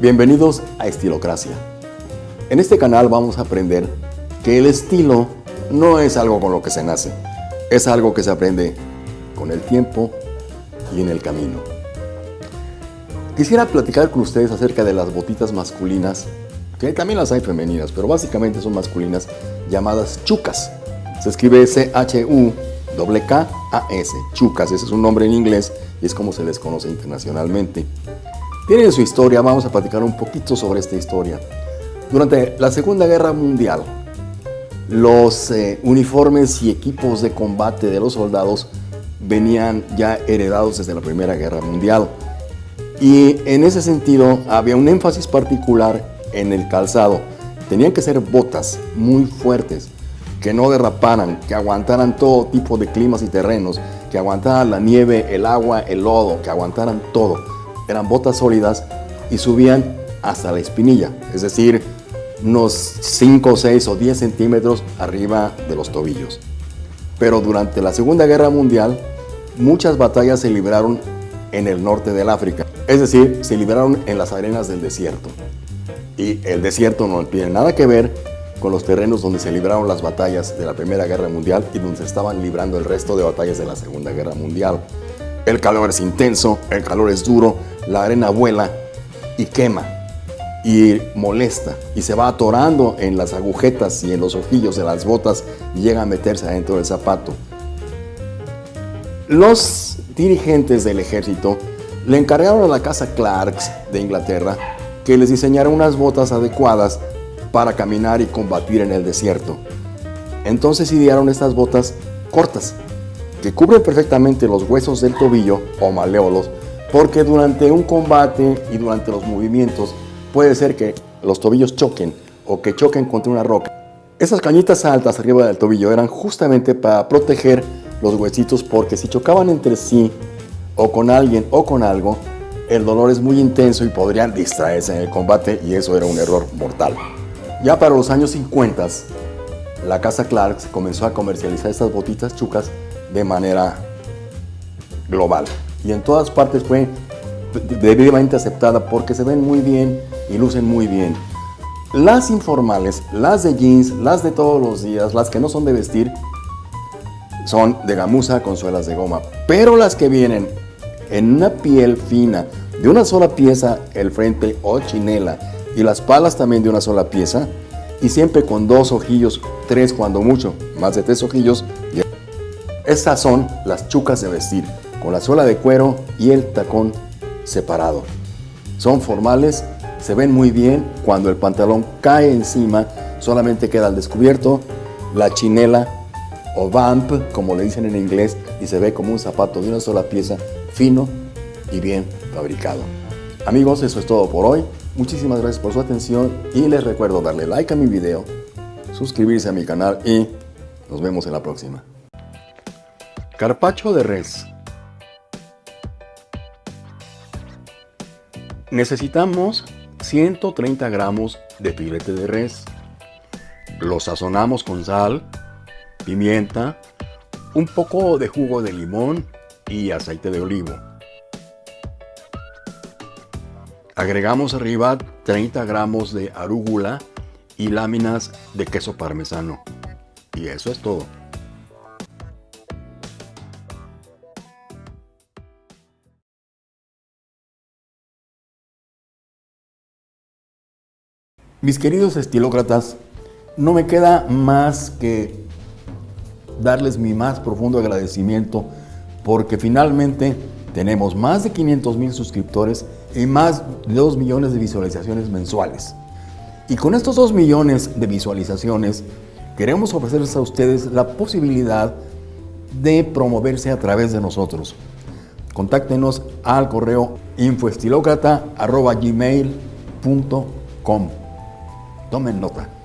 Bienvenidos a Estilocracia. En este canal vamos a aprender que el estilo no es algo con lo que se nace, es algo que se aprende con el tiempo y en el camino. Quisiera platicar con ustedes acerca de las botitas masculinas, que también las hay femeninas, pero básicamente son masculinas, llamadas chucas. Se escribe C-H-U-K-A-S, chucas, ese es un nombre en inglés y es como se les conoce internacionalmente. Tienen su historia, vamos a platicar un poquito sobre esta historia. Durante la Segunda Guerra Mundial, los eh, uniformes y equipos de combate de los soldados venían ya heredados desde la Primera Guerra Mundial. Y en ese sentido había un énfasis particular en el calzado. Tenían que ser botas muy fuertes, que no derraparan, que aguantaran todo tipo de climas y terrenos, que aguantaran la nieve, el agua, el lodo, que aguantaran todo eran botas sólidas y subían hasta la espinilla, es decir, unos 5, 6 o 10 centímetros arriba de los tobillos. Pero durante la Segunda Guerra Mundial, muchas batallas se libraron en el norte del África, es decir, se libraron en las arenas del desierto. Y el desierto no tiene nada que ver con los terrenos donde se libraron las batallas de la Primera Guerra Mundial y donde se estaban librando el resto de batallas de la Segunda Guerra Mundial. El calor es intenso, el calor es duro, la arena vuela y quema y molesta y se va atorando en las agujetas y en los ojillos de las botas y llega a meterse adentro del zapato. Los dirigentes del ejército le encargaron a la casa Clarks de Inglaterra que les diseñara unas botas adecuadas para caminar y combatir en el desierto. Entonces idearon estas botas cortas, que cubren perfectamente los huesos del tobillo o maleolos porque durante un combate y durante los movimientos puede ser que los tobillos choquen o que choquen contra una roca. Esas cañitas altas arriba del tobillo eran justamente para proteger los huesitos porque si chocaban entre sí o con alguien o con algo, el dolor es muy intenso y podrían distraerse en el combate y eso era un error mortal. Ya para los años 50, la casa Clarks comenzó a comercializar estas botitas chucas de manera global y en todas partes fue debidamente aceptada porque se ven muy bien y lucen muy bien. Las informales, las de jeans, las de todos los días, las que no son de vestir, son de gamuza con suelas de goma. Pero las que vienen en una piel fina, de una sola pieza, el frente o chinela, y las palas también de una sola pieza, y siempre con dos ojillos, tres cuando mucho, más de tres ojillos. Estas son las chucas de vestir con la suela de cuero y el tacón separado. Son formales, se ven muy bien cuando el pantalón cae encima, solamente queda al descubierto la chinela o vamp, como le dicen en inglés, y se ve como un zapato de una sola pieza, fino y bien fabricado. Amigos, eso es todo por hoy. Muchísimas gracias por su atención y les recuerdo darle like a mi video, suscribirse a mi canal y nos vemos en la próxima. Carpacho de res Necesitamos 130 gramos de filete de res. Lo sazonamos con sal, pimienta, un poco de jugo de limón y aceite de olivo. Agregamos arriba 30 gramos de arúgula y láminas de queso parmesano. Y eso es todo. Mis queridos estilócratas, no me queda más que darles mi más profundo agradecimiento porque finalmente tenemos más de 500 mil suscriptores y más de 2 millones de visualizaciones mensuales. Y con estos 2 millones de visualizaciones queremos ofrecerles a ustedes la posibilidad de promoverse a través de nosotros. Contáctenos al correo infoestilocrata.gmail.com Tomen nota.